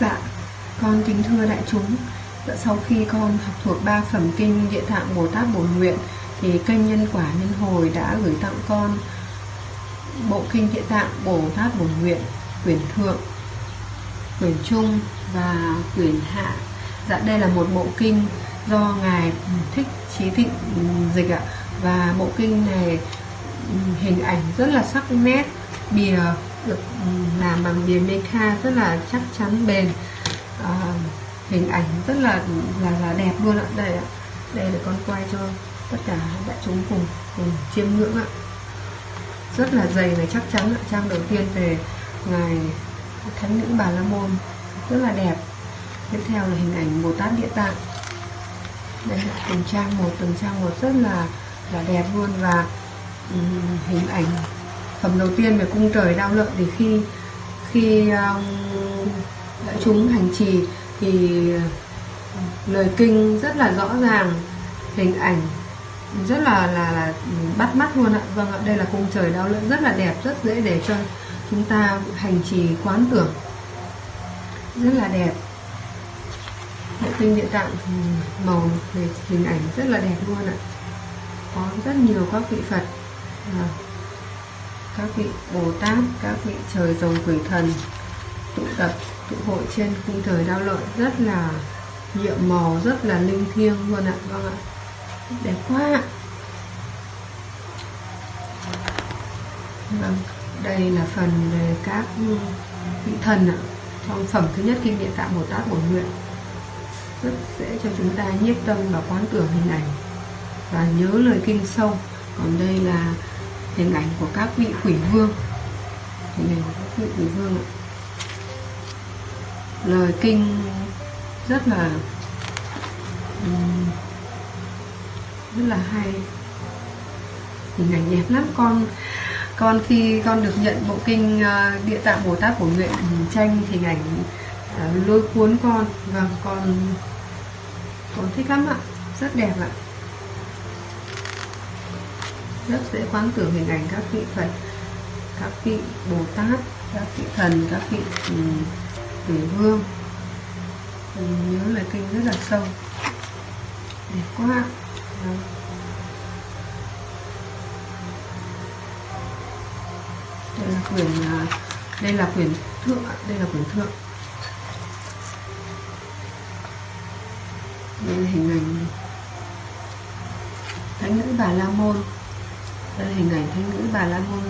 Dạ, con kính thưa đại chúng. Dạ, Sau khi con học thuộc ba phẩm kinh Địa Tạng Bồ Tát Bổn Nguyện Thì kênh Nhân Quả Nhân Hồi đã gửi tặng con Bộ kinh Địa Tạng Bồ Tát Bổn Nguyện Quyển Thượng, Quyển Trung và Quyển Hạ. Dạ đây là một bộ kinh do Ngài Thích Trí thịnh dịch ạ. Và bộ kinh này hình ảnh rất là sắc nét Bìa được làm bằng bìa meca rất là chắc chắn bền. À, hình ảnh rất là là là đẹp luôn ạ. Đây ạ. Đây để con quay cho tất cả đại chúng cùng cùng chiêm ngưỡng ạ. Rất là dày và chắc chắn ạ. Trang đầu tiên về ngài thánh nữ bà la môn. Rất là đẹp. Tiếp theo là hình ảnh bồ tát địa tạng. Đây là từng trang một từng trang một rất là là đẹp luôn và um, hình ảnh phẩm đầu tiên về cung trời đao lợi thì khi khi um, đại chúng hành trì thì lời kinh rất là rõ ràng hình ảnh rất là là, là bắt mắt luôn ạ. Vâng ạ đây là cung trời đau lợi rất là đẹp rất dễ để cho chúng ta hành trì quán tưởng. Rất là đẹp. Bộ tinh địa tạng màu về hình ảnh rất là đẹp luôn ạ có rất nhiều các vị phật à, các vị bồ tát các vị trời rồng quỷ thần tụ tập tụ hội trên cung trời đao lợi rất là nhiệm màu rất là linh thiêng luôn ạ. Vâng ạ. Đẹp quá ạ. Vâng đây là phần về các vị thần ạ trong phẩm thứ nhất kinh địa tạng bồ tát bổn nguyện. Rất dễ cho chúng ta nhiếp tâm và quán tưởng hình ảnh và nhớ lời kinh sâu. Còn đây là hình ảnh của các vị quỷ vương. Hình ảnh của các vị quỷ vương ạ. Lời kinh rất là rất là hay. Hình ảnh đẹp lắm. Con con khi con được nhận bộ kinh ờ, địa tạng bồ tát của nguyện tranh hình ảnh ờ, lôi cuốn con. Và vâng, con con thích lắm ạ. Rất đẹp ạ rất dễ quán tưởng hình ảnh các vị phật, các vị bồ tát, các vị thần, các vị ừ, quỷ vương. Mình nhớ lời kinh rất là sâu. Đẹp quá. Đó. đây là quyển à, đây là quyển thượng, đây là quyển thượng. Đây là hình ảnh thánh nữ bà la môn đây hình ảnh thánh nữ bà la môn.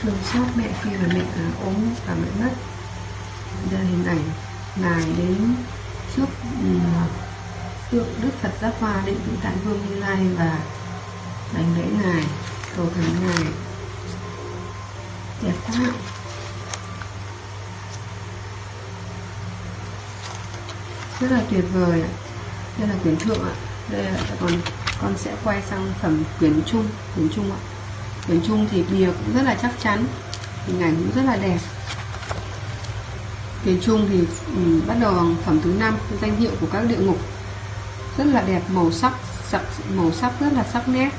Thương xót mẹ khi mà mẹ à, ốm và mẹ mất. Đây là hình ảnh ngài đến trước ừ, tượng đức phật giác hoa định vị tại vương như lai và đánh lễ ngài, cầu thần ngài. Đẹp quá rất là tuyệt vời đây là quyển thượng ạ. Đây là, còn con sẽ quay sang phẩm quyển trung quyển trung ạ. Quyển trung thì bìa cũng rất là chắc chắn hình ảnh cũng rất là đẹp. Quyển chung thì um, bắt đầu bằng phẩm thứ năm danh hiệu của các địa ngục. Rất là đẹp màu sắc sắc màu sắc rất là sắc nét.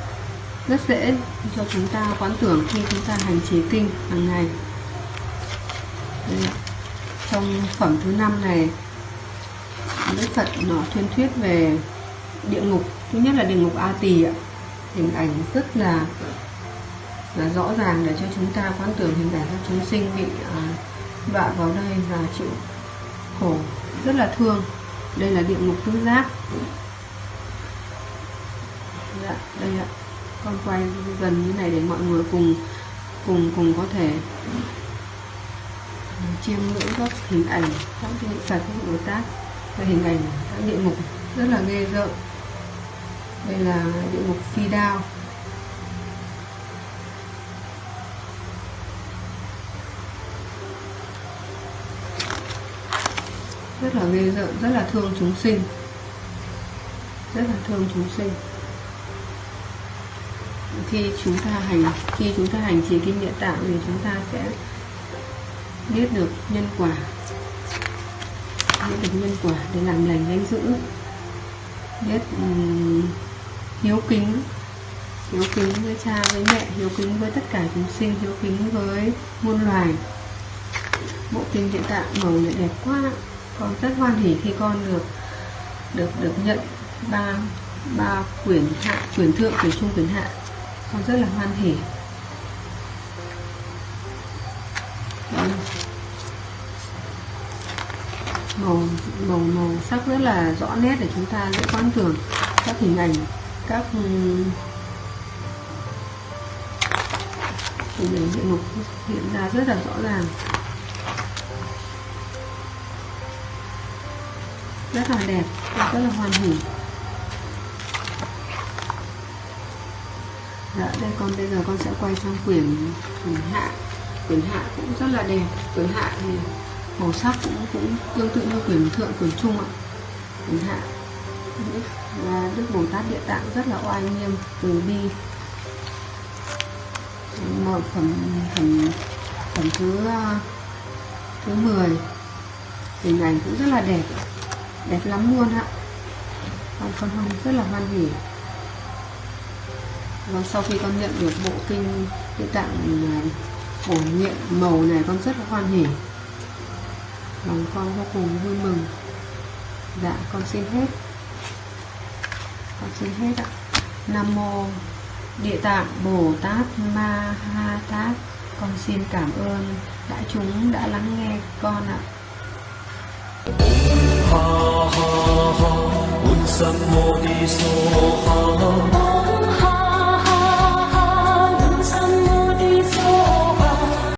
Rất dễ cho chúng ta quán tưởng khi chúng ta hành trì kinh hàng ngày. Đây, trong phẩm thứ năm này Đức Phật nó thuyên thuyết về địa ngục. Thứ nhất là địa ngục A Tỳ ạ. Hình ảnh rất là là rõ ràng để cho chúng ta quán tưởng hình ảnh các chúng sinh bị vạ đọa vào đây và chịu khổ. Rất là thương. Đây là địa ngục tứ giác. Dạ, đây ạ. Con quay gần như này để mọi người cùng cùng cùng có thể à, chiêm ngưỡng các hình ảnh các vị phật các đối tác và hình ảnh các địa ngục. Rất là ghê rợn đây là địa ngục phi đao. Rất là ghê rợn rất là thương chúng sinh. Rất là thương chúng sinh. Khi chúng ta hành khi chúng ta hành trì kinh địa tạng thì chúng ta sẽ biết được nhân quả. Biết được nhân quả để làm lành danh dữ biết um, hiếu kính. Hiếu kính với cha với mẹ, hiếu kính với tất cả chúng sinh, hiếu kính với muôn loài. Bộ kinh hiện tại màu lại đẹp quá. Con rất hoan hỉ khi con được được được nhận ba ba quyển hạ, quyển thượng, quyển trung, quyển hạ. Con rất là hoan hỉ màu màu màu sắc rất là rõ nét để chúng ta dễ quan tưởng các hình ảnh các ừm, hình ảnh địa ngục hiện ra rất là rõ ràng. Rất là đẹp rất là hoàn hỉ dạ đây con bây giờ con sẽ quay sang quyển quyển hạ. Quyển hạ cũng rất là đẹp. Quyển hạ thì màu sắc cũng cũng tương tự như quyển thượng quyển trung ạ. Quyển hạ. Đức, bồ tát địa tạng rất là oai nghiêm từ bi. Mở phẩm phẩm phẩm thứ thứ 10 hình ảnh cũng rất là đẹp đẹp lắm luôn ạ. Con con hồng rất là hoan hỉ. Và sau khi con nhận được bộ kinh địa tạng à, bổ nhiệm màu này con rất là hoan hỉ. Lòng con vô cùng vui mừng. Dạ con xin hết con xin hết ạ? Nam mô địa tạng bồ tát ma ha tát. Con xin cảm ơn đại chúng đã lắng nghe con ạ. Ha ha ha, un sam mô ni so ha.